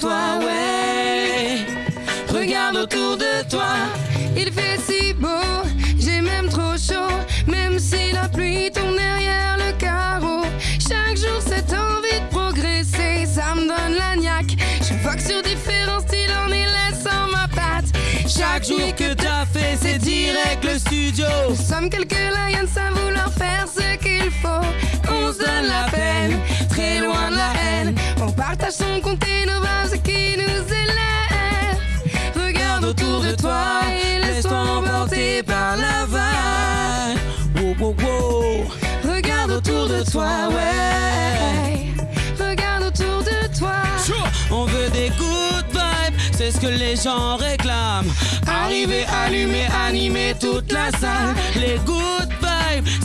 toi, ouais. Regarde autour de toi. Il fait si beau, j'ai même trop chaud, même si la pluie tombe derrière le carreau. Chaque jour, cette envie de progresser, ça me donne la niaque. Je vois que sur différents styles, en y laissant ma patte. Chaque jour que t'as c'est direct le studio. Nous sommes quelques lions à vouloir faire ce qu'il faut. On se donne la peine, très loin de la haine. On partage son compte et nos bases qui nous élèvent. Regarde autour de toi et laisse-toi emporter par la vague. Wow, wow, wow. Regarde autour de toi, ouais. Que les gens réclament. Arriver, allumer, animer toute la salle. Les good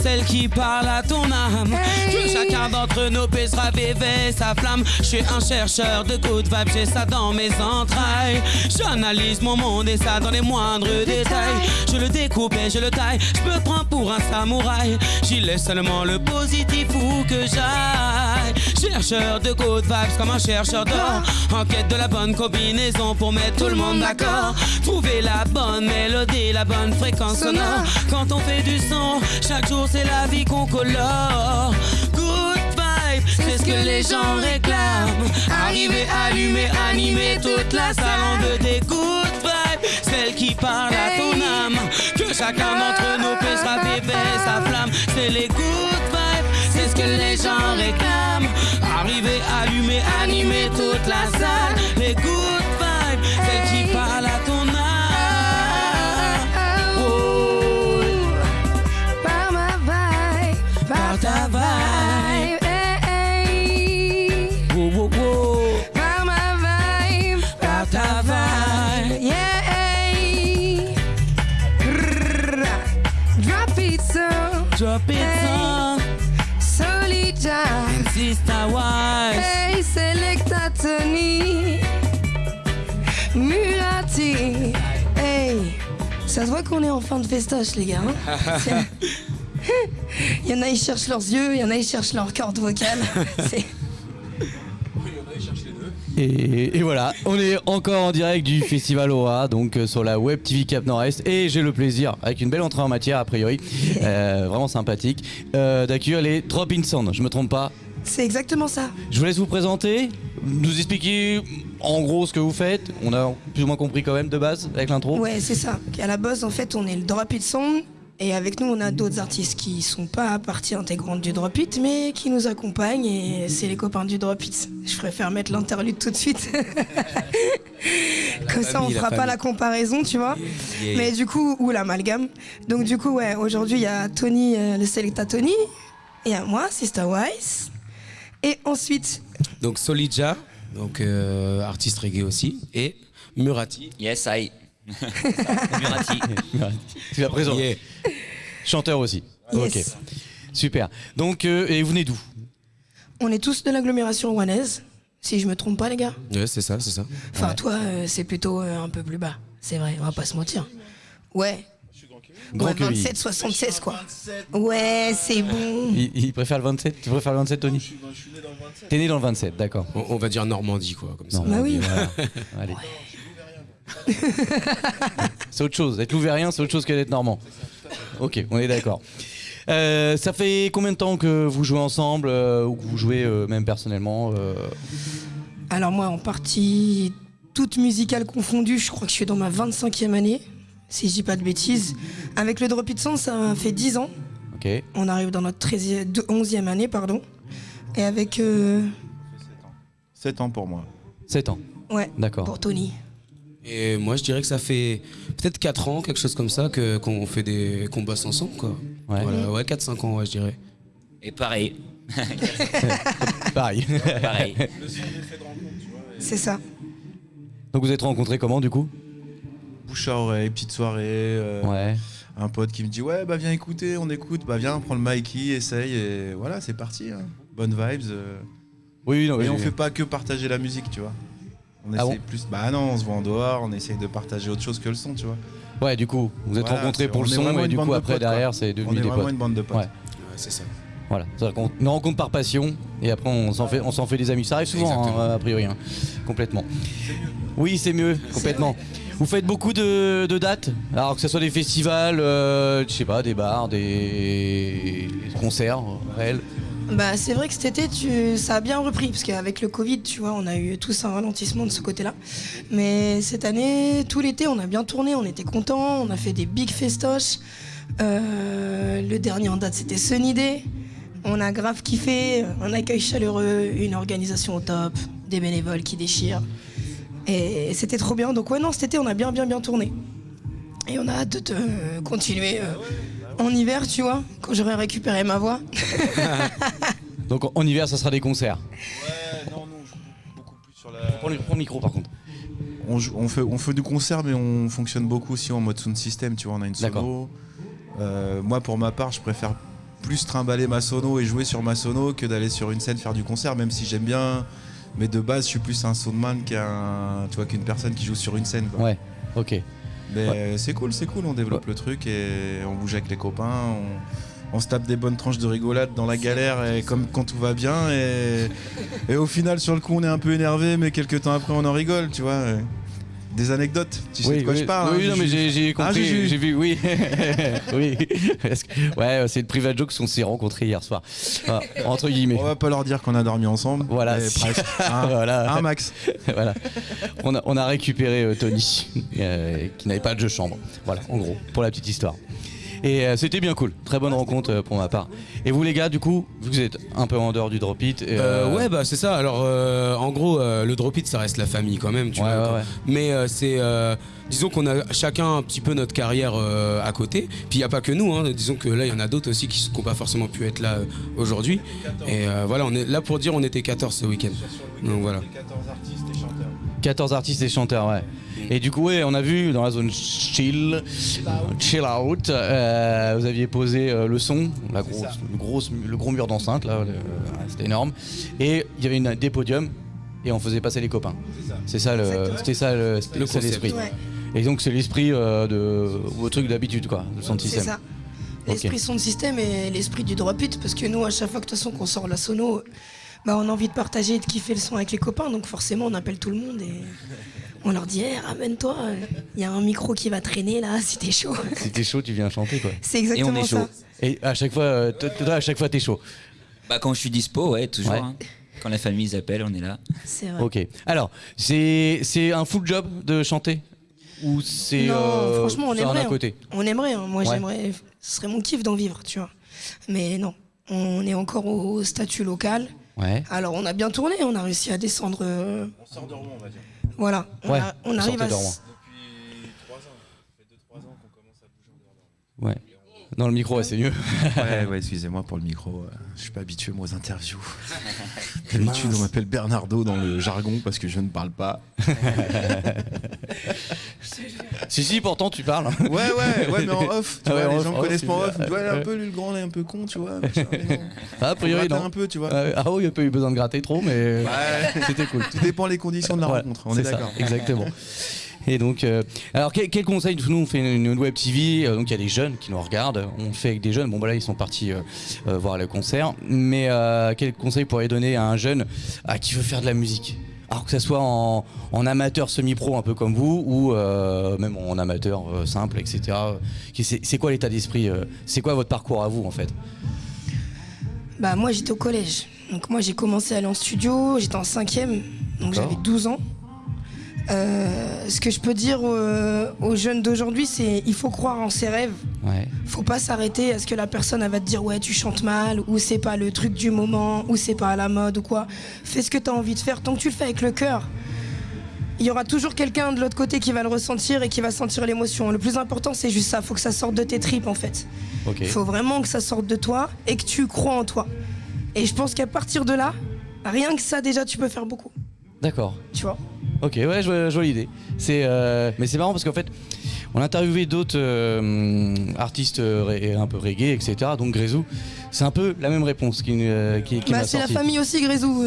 celles qui parlent à ton âme. Que chacun d'entre nous puisse raviver sa flamme. Je suis un chercheur de good vibes, j'ai ça dans mes entrailles. J'analyse mon monde et ça dans les moindres détails. Je le découpe et je le taille, je me prends pour un samouraï. J'y laisse seulement le positif où que j'aille. Chercheur de good vibes comme un chercheur d'or. En quête de la bonne combinaison pour mettre tout le monde d'accord. Trouver la bonne mélodie, la bonne fréquence sonore. Quand on fait du son, chaque jour c'est la vie qu'on colore. Good vibes, c'est ce que les gens réclament. Arriver, allumer, animer toute la salle. On veut des good vibes, celles qui parlent à ton âme. Que chacun d'entre nous puisse raviver sa flamme. C'est les good vibes, c'est ce que les gens réclament. Arriver, allumer, animer toute la salle. Les good so, Drop it on, Solida. sister wise. Hey, Selecta Tony. Mulati. Hey. Ça se voit qu'on est en fin de festoche, les gars. hein. Il y en a, ils cherchent leurs yeux, il y en a, ils cherchent leur corde vocale. C'est- Et, et voilà, on est encore en direct du Festival Aura, donc euh, sur la Web TV Cap Nord-Est. Et j'ai le plaisir, avec une belle entrée en matière a priori, euh, vraiment sympathique, euh, d'accueillir les Drop In Sound. Je me trompe pas. C'est exactement ça. Je vous laisse vous présenter, nous expliquer en gros ce que vous faites. On a plus ou moins compris quand même de base avec l'intro. Ouais, c'est ça. À la base, en fait, on est le Drop It Song. Et avec nous, on a d'autres artistes qui sont pas partie intégrante du Drop It, mais qui nous accompagnent. Et c'est les copains du Drop It. Je préfère mettre l'interlude tout de suite. Comme ça, on fera pas la comparaison, tu vois. Yeah. Mais du coup, ou l'amalgame. Donc, du coup, ouais, aujourd'hui, il y a Tony, euh, le Selecta Tony. Et à moi, Sister Wise. Et ensuite, Donc Solidja, donc euh, artiste reggae aussi, et Murati. Yes, I. Murati. Tu vas présenter. Yeah. Chanteur aussi. Yes. Ok. Super. Donc, euh, et vous venez d'où? On est tous de l'agglomération rouennaise. Si je me trompe pas, les gars. Ouais, c'est ça, c'est ça. Enfin, toi, euh, c'est plutôt euh, un peu plus bas. C'est vrai, on va pas se mentir. Ouais. Grand ouais, Quevilly. 27, 76, quoi. Ouais, c'est bon. il, il préfère le 27 Tu préfères le 27, Tony? T'es né dans le 27, d'accord. On, on va dire Normandie, quoi, comme ça. Non, Bah oui. voilà. Allez. c'est autre chose. Être louvérien, c'est autre chose que d'être normand. Ok, on est d'accord. Euh, ça fait combien de temps que vous jouez ensemble euh, ou que vous jouez euh, même personnellement euh, Alors, moi, en partie, toute musicale confondue, je crois que je suis dans ma 25e année, si je dis pas de bêtises. Avec le Drop It Sound, ça fait 10 ans. Ok. On arrive dans notre 13e, de- 11e année, pardon. Et avec. euh, 7 ans pour moi. 7 ans. ouais, D'accord. pour Tony. Et moi, je dirais que ça fait peut-être 4 ans, quelque chose comme ça, que qu'on fait des qu'on bosse ensemble, quoi. Ouais. Voilà, ouais, 4-5 ans, ouais, je dirais. Et pareil. Pareil. Pareil. C'est ça. Donc vous êtes rencontrés comment du coup? Bouche à oreille, petite soirée. euh, Ouais. Un pote qui me dit Ouais, bah viens écouter, on écoute. Bah viens, prends le Mikey, essaye. Et voilà, c'est parti. hein. Bonnes vibes. euh. Oui, oui, non, Mais oui, on j'ai- fait pas que partager la musique, tu vois. On Ah essaye bon plus. Bah non, on se voit en dehors, on essaye de partager autre chose que le son, tu vois. Ouais, du coup, vous êtes Voilà, rencontrés pour le on est son et du coup de après potes, derrière c'est On devenu est des vraiment potes. une bande de potes. Ouais. Ouais, c'est ça. Voilà, C'est-à-dire qu'on- une rencontre par passion et après on s'en fait, on s'en fait des amis. Ça arrive souvent, hein, a priori, hein. complètement. Oui, c'est mieux, complètement. Vous faites beaucoup de, de dates, alors que ce soit des festivals, euh, je sais pas, des bars, des concerts, réels. Bah, c'est vrai que cet été, tu... ça a bien repris, parce qu'avec le Covid, tu vois, on a eu tous un ralentissement de ce côté-là. Mais cette année, tout l'été, on a bien tourné, on était contents, on a fait des big festoches. Euh, le dernier en date, c'était Sunny Day. On a grave kiffé, un accueil chaleureux, une organisation au top, des bénévoles qui déchirent. Et c'était trop bien. Donc ouais, non, cet été, on a bien, bien, bien tourné. Et on a hâte de continuer euh, en hiver, tu vois, quand j'aurai récupéré ma voix. Donc en- en hiver, ça sera des concerts. Ouais, non, non, je joue beaucoup plus sur la. Prends le, prends le micro par contre. On, joue- on fait, on fait du concert, mais on fonctionne beaucoup aussi en mode sound system. Tu vois, on a une sono. D'accord. Euh, moi, pour ma part, je préfère plus trimballer ma sono et jouer sur ma sono que d'aller sur une scène faire du concert, même si j'aime bien. Mais de base, je suis plus un soundman qu'un, tu vois, qu'une personne qui joue sur une scène. quoi. Ouais, ok. Mais euh, c'est cool, c'est cool. On développe le truc et on bouge avec les copains. On, on se tape des bonnes tranches de rigolade dans la galère et comme quand tout va bien. Et, et au final, sur le coup, on est un peu énervé, mais quelques temps après, on en rigole, tu vois. Des anecdotes, tu sais de quoi oui, je parle. Oui, hein, non, mais j'ai Ah, compris, Juju. j'ai vu, oui. oui. Que- ouais, c'est le private joke qu'on s'est rencontrés hier soir. Entre guillemets. On va pas leur dire qu'on a dormi ensemble. Voilà. presque. Un, Voilà. un max. voilà. On a, on a récupéré euh, Tony, euh, qui n'avait pas de jeu chambre. Voilà, en gros, pour la petite histoire. Et euh, c'était bien cool, très bonne rencontre euh, pour ma part. Et vous les gars, du coup, vous êtes un peu en dehors du drop it. et, Euh, euh, ouais, bah c'est ça. Alors, euh, en gros, euh, le drop it, ça reste la famille quand même, tu Ouais, vois. ouais, ouais. Mais euh, c'est, euh, disons qu'on a chacun un petit peu notre carrière euh, à côté. Puis il n'y a pas que nous. Hein. Disons que là, il y en a d'autres aussi qui n'ont pas forcément pu être là euh, aujourd'hui. Et euh, voilà, on est là pour dire, on était 14 ce week-end. Donc voilà. 14 artistes et chanteurs. 14 artistes et chanteurs, ouais. Et du coup, ouais, on a vu dans la zone chill, chill out, euh, vous aviez posé euh, le son, la grosse, le, gros, le gros mur d'enceinte, là, le- c'était énorme. Et il y avait une, des podiums et on faisait passer les copains. C'est ça, c'était ça Le l'esprit. Ouais. Et donc c'est l'esprit euh, de vos trucs d'habitude, quoi, le son de C'est système. ça. L'esprit son de système et l'esprit du drop it, parce que nous, à chaque fois que de toute façon qu'on sort la sono, bah, on a envie de partager et de kiffer le son avec les copains, donc forcément on appelle tout le monde et on leur dit hey, ramène-toi, il y a un micro qui va traîner là, si t'es chaud. Si t'es chaud, tu viens chanter, quoi. C'est exactement est ça. Et à chaque fois, euh, toi, à chaque fois, t'es chaud. Bah quand je suis dispo, ouais, toujours. Ouais. hein. Quand la famille appelle, on est là. C'est vrai. Ok. Alors, c'est c'est un full job de chanter? Ou c'est Non, euh, franchement, on un aimerait. à côté? On aimerait, hein. moi Ouais. j'aimerais, ce serait mon kiff d'en vivre, tu vois. Mais non, on est encore au statut local. Ouais. Alors on a bien tourné, on a réussi à descendre. euh, On sort de Rouen, on va dire. Voilà, on, Ouais, a- on vous arrive sortez à. de Rouen. s- Depuis 3 ans. Ça fait 2-3 ans qu'on commence à bouger en dehors de Rouen. Ouais. Dans le micro, ouais, c'est mieux. Ouais, ouais, excusez-moi pour le micro. euh, Je suis pas habitué moi aux interviews. D'habitude, on m'appelle Bernardo dans le jargon parce que je ne parle pas. si, si, pourtant, tu parles. Ouais, ouais, ouais, mais en off. Tu Ah vois, les off, gens connaissent pas en off. Tu vois, un peu, lui, le grand, là, un peu con, tu vois. non. Ah, a priori, non. un peu, tu vois. Ah oui, il n'y a pas eu besoin de gratter trop, mais Ouais. c'était cool. Tout dépend les conditions de la rencontre. On est ça, d'accord. exactement. Et donc, euh, alors quel, quel conseil Nous, on fait une, une web TV, euh, donc il y a des jeunes qui nous regardent. On fait avec des jeunes. Bon, bah là, ils sont partis euh, voir le concert. Mais quel conseil pourrait donner à un jeune ah, qui veut faire de la musique? Alors que ça soit en, en amateur semi-pro un peu comme vous ou même en amateur simple, etc. C'est quoi l'état d'esprit C'est quoi votre parcours à vous en fait? Bah moi j'étais au collège. Donc moi j'ai commencé à aller en studio, j'étais en cinquième, donc j'avais 12 ans. Euh, ce que je peux dire aux, aux jeunes d'aujourd'hui, c'est il faut croire en ses rêves. Ouais. Faut pas s'arrêter à ce que la personne elle va te dire ouais tu chantes mal ou c'est pas le truc du moment ou c'est pas à la mode ou quoi. Fais ce que tu as envie de faire tant que tu le fais avec le cœur. Il y aura toujours quelqu'un de l'autre côté qui va le ressentir et qui va sentir l'émotion. Le plus important c'est juste ça, faut que ça sorte de tes tripes en fait. Il faut vraiment que ça sorte de toi et que tu crois en toi. Et je pense qu'à partir de là, rien que ça déjà tu peux faire beaucoup. D'accord. Tu vois Ok, ouais, je vois, je vois l'idée. C'est, euh, mais c'est marrant parce qu'en fait, on a interviewé d'autres euh, artistes euh, un peu reggae, etc. Donc Grézou, c'est un peu la même réponse qui, qui, qui Bah, c'est la famille aussi Grézou.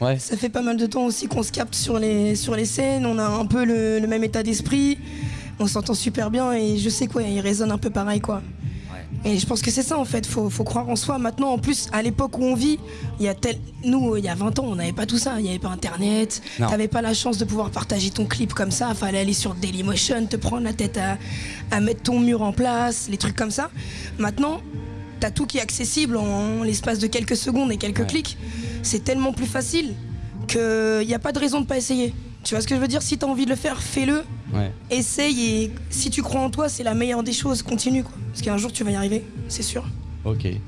Ouais. Ça fait pas mal de temps aussi qu'on se capte sur les, sur les scènes, on a un peu le, le même état d'esprit, on s'entend super bien et je sais quoi, il résonne un peu pareil quoi. Et je pense que c'est ça en fait, faut, faut croire en soi. Maintenant, en plus, à l'époque où on vit, il y a tel... nous, il y a 20 ans, on n'avait pas tout ça. Il n'y avait pas internet, t'avais pas la chance de pouvoir partager ton clip comme ça. Fallait aller sur Dailymotion, te prendre la tête à, à mettre ton mur en place, les trucs comme ça. Maintenant, t'as tout qui est accessible en l'espace de quelques secondes et quelques Ouais. clics. C'est tellement plus facile qu'il n'y a pas de raison de pas essayer. Tu vois ce que je veux dire? Si t'as envie de le faire, fais-le Ouais. essaye et si tu crois en toi, c'est la meilleure des choses. Continue quoi. Parce qu'un jour tu vas y arriver, c'est sûr. Ok.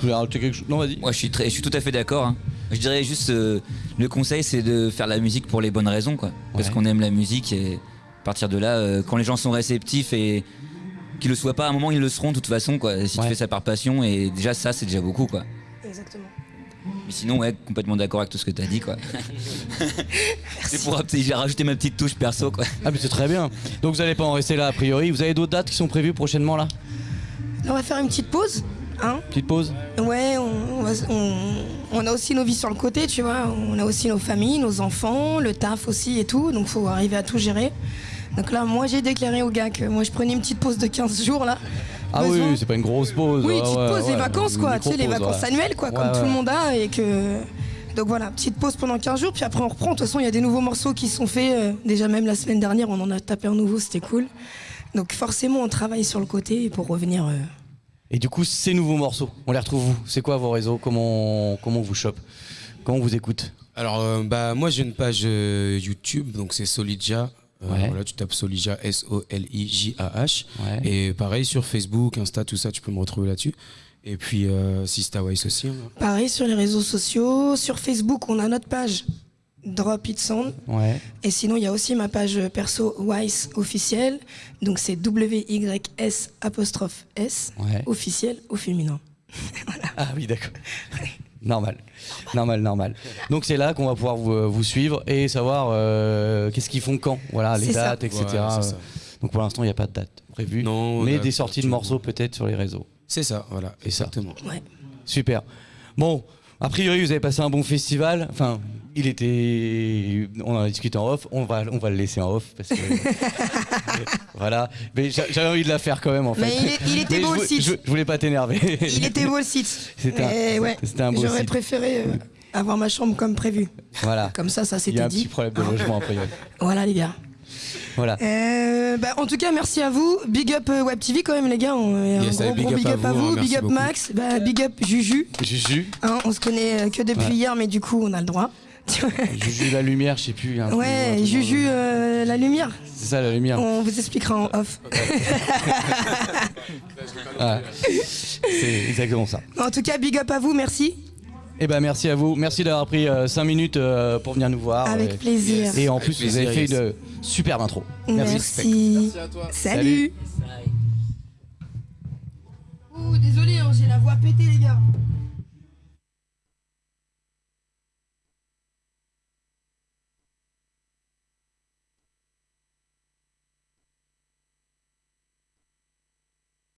Tu voulais rajouter quelque chose? Non, vas-y. Moi, je suis, très, je suis tout à fait d'accord. hein. Je dirais juste, euh, le conseil, c'est de faire la musique pour les bonnes raisons, quoi. Parce Ouais. qu'on aime la musique et à partir de là, euh, quand les gens sont réceptifs et qu'ils le soient pas, à un moment, ils le seront de toute façon, quoi. Si Ouais. tu fais ça par passion, et déjà, ça, c'est déjà beaucoup, quoi. Exactement. Mais sinon, ouais, complètement d'accord avec tout ce que t'as dit, quoi. c'est pour j'ai rajouté ma petite touche perso, quoi. Ah, mais c'est très bien. Donc vous allez pas en rester là a priori. Vous avez d'autres dates qui sont prévues prochainement là? On va faire une petite pause. Hein Petite pause? Ouais, on, on va- on- on a aussi nos vies sur le côté, tu vois. On a aussi nos familles, nos enfants, le taf aussi et tout. Donc faut arriver à tout gérer. Donc là, moi j'ai déclaré aux gars que moi je prenais une petite pause de 15 jours là. Ah oui, Besoin. oui, c'est pas une grosse pause. Oui, Ouais, petite ouais, pause, les vacances quoi, tu sais, les vacances ouais. annuelles quoi, comme Ouais, tout le monde a et que. Donc voilà, petite pause pendant 15 jours, puis après on reprend. De toute façon, il y a des nouveaux morceaux qui sont faits. euh, déjà même la semaine dernière, on en a tapé un nouveau, c'était cool. Donc forcément, on travaille sur le côté pour revenir. euh, Et du coup, ces nouveaux morceaux, on les retrouve où? C'est quoi vos réseaux? Comment comment on vous chope Comment on vous écoute? Alors, euh, bah, moi, j'ai une page euh, YouTube, donc c'est Solidja. Euh, Ouais. Voilà, tu tapes Solidja, S-O-L-I-J-A-H. Ouais. Et pareil, sur Facebook, Insta, tout ça, tu peux me retrouver là-dessus. Et puis, euh, Sista Wise aussi. hein. Pareil sur les réseaux sociaux. Sur Facebook, on a notre page Drop It Sound. Ouais. Et sinon, il y a aussi ma page perso Wise officielle. Donc c'est W-Y-S apostrophe S Ouais. officiel au féminin. Ah oui, d'accord. Normal, normal, normal. Donc c'est là qu'on va pouvoir vous, vous suivre et savoir euh, qu'est-ce qu'ils font quand, voilà, les ça. dates, etc. Ouais, ça. Donc pour l'instant, il n'y a pas de date prévue, Non, mais des sorties de morceaux peut-être sur les réseaux. C'est ça, voilà, C'est ça. exactement. Ouais. Super. Bon, a priori, vous avez passé un bon festival. Enfin, il était. On en a discuté en off. On va, on va le laisser en off parce que. voilà. Mais j'a- j'avais envie de la faire quand même en fait. Mais il, est- il était Mais beau le site. je, je voulais pas t'énerver. Il était beau le site. C'était un- Mais ouais, c'était un beau J'aurais site. préféré euh, avoir ma chambre comme prévu. Voilà. Comme ça, ça Il y a s'était un petit dit. problème de logement a priori. Voilà les gars. Voilà. Euh, bah, en tout cas, merci à vous. Big up euh, Web TV quand même les gars. On- Yes, un gros, big gros up big à up à vous, vous. hein, big up beaucoup. Max. Bah, big up Juju. Juju. Hein, on se connaît que depuis Ouais. hier, mais du coup, on a le droit. Juju la lumière, je sais plus. un un Ouais, Juju euh, la lumière. C'est ça la lumière. On vous expliquera en off. Ouais. C'est exactement ça. En tout cas, big up à vous, merci. Eh ben merci à vous. Merci d'avoir pris 5 minutes euh, pour venir nous voir. Avec Et- plaisir. Et en plus, vous avez fait une superbe intro. Merci. Salut. Salut. Ouh, désolé, hein, j'ai la voix pétée, les gars.